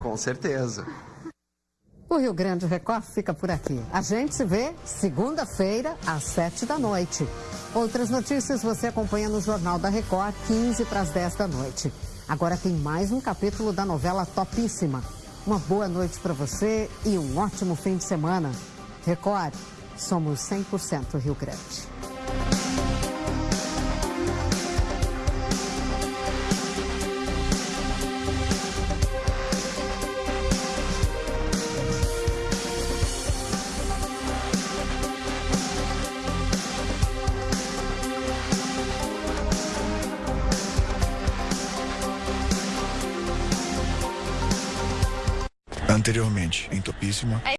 Com certeza. O Rio Grande Record fica por aqui. A gente se vê segunda-feira, às sete da noite. Outras notícias você acompanha no Jornal da Record, 15 para as 10 da noite. Agora tem mais um capítulo da novela Topíssima. Uma boa noite para você e um ótimo fim de semana. Record, somos 100% Rio Grande. Anteriormente, em Topíssima.